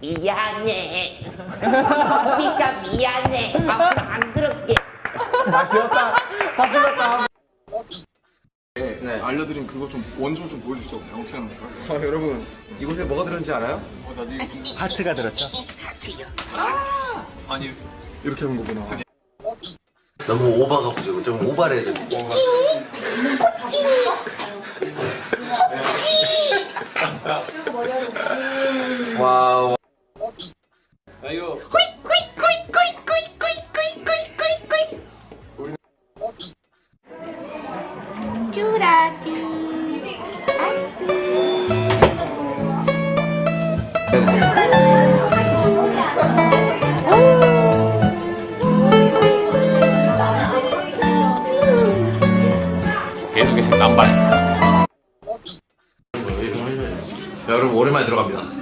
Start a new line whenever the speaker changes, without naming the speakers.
미안해. 커피가 미안해. 앞으로 안 그럴게.
네. 알려드린 그거 좀 원좀 좀 보여주시죠. 영체가 나니까.
어, 여러분 이곳에 뭐가 들었는지 알아요?
어, 나도 이거
하트가 들었죠?
아니 이렇게 하는 거구나.
너무 오버가 부족해. 좀 오버를 해야 돼.
와우
쭈라쭈.
여러분 오랜만에 들어갑니다